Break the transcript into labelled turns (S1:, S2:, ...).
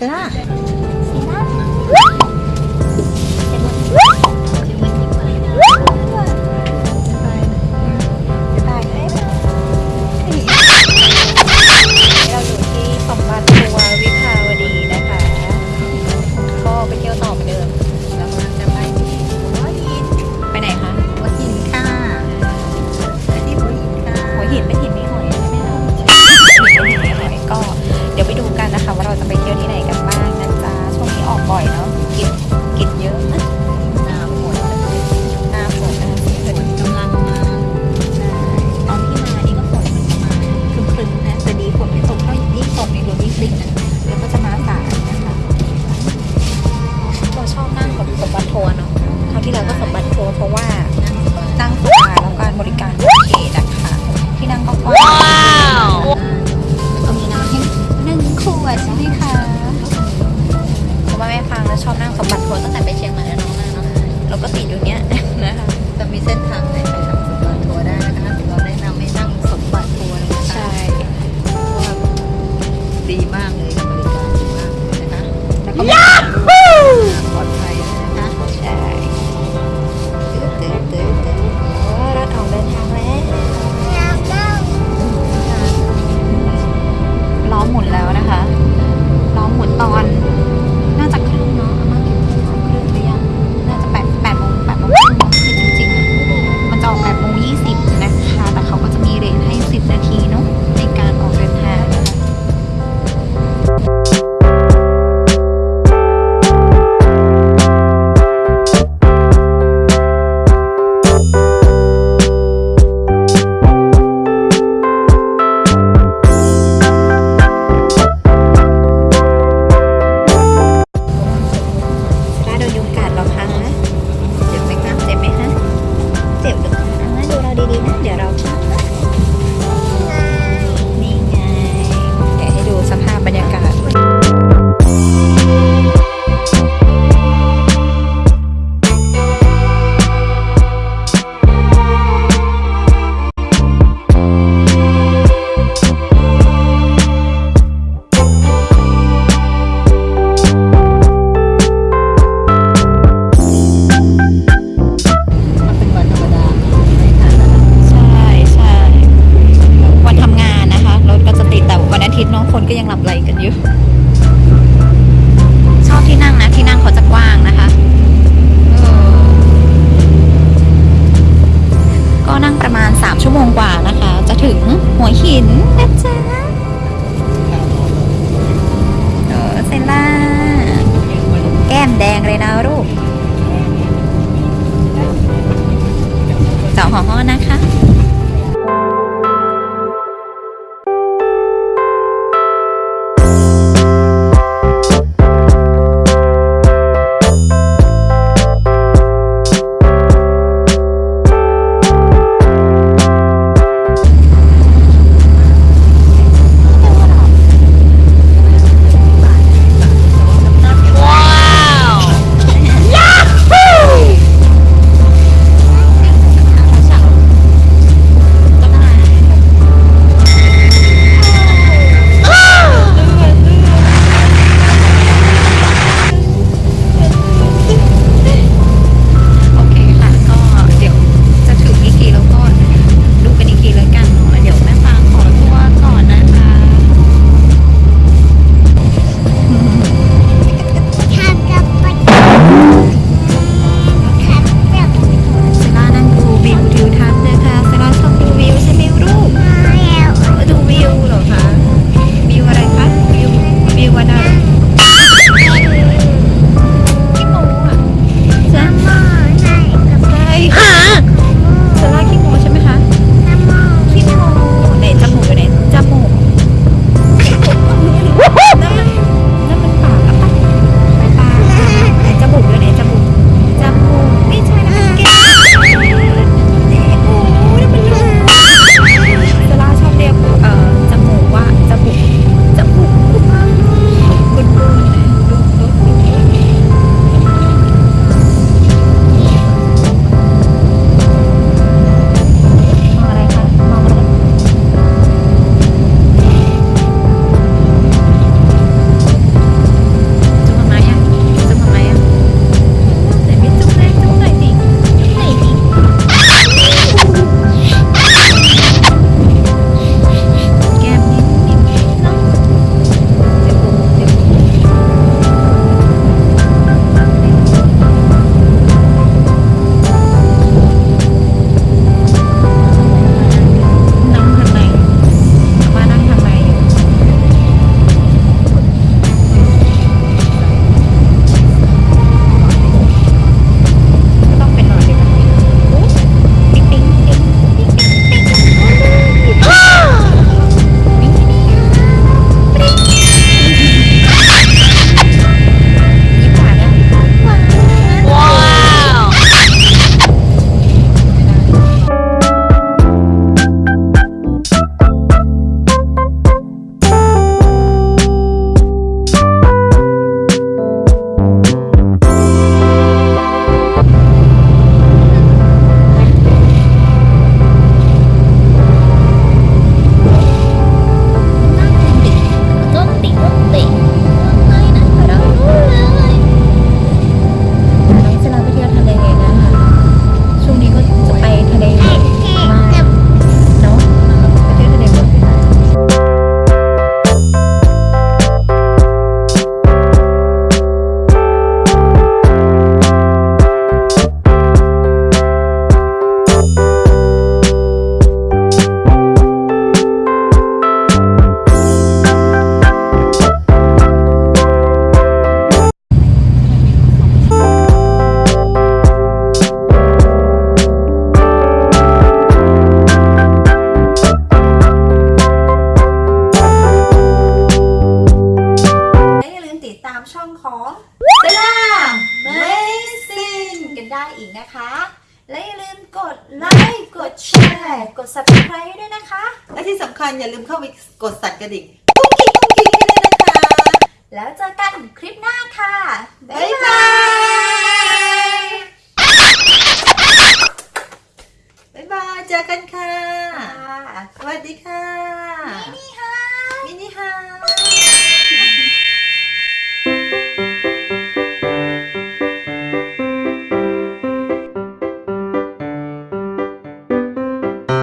S1: Thế là 妈。 ของเขานะคะ ร์กด subscribe ด้วยนะคะ
S2: และที่สำคัญอย่าลืมเข้าไปกดสั่นกระดิ่งกุ้งกิ้งกุ้งกิ้งให้ด้วยนะคะ
S1: แล้วเจอกันคลิปหน้าค่ะ บ๊า
S2: บ๊ายย
S1: บา
S2: บายยบ๊ายบายเจอกันค่ะ
S1: ค่ะ
S2: สวัสดีค่ะ
S1: นี่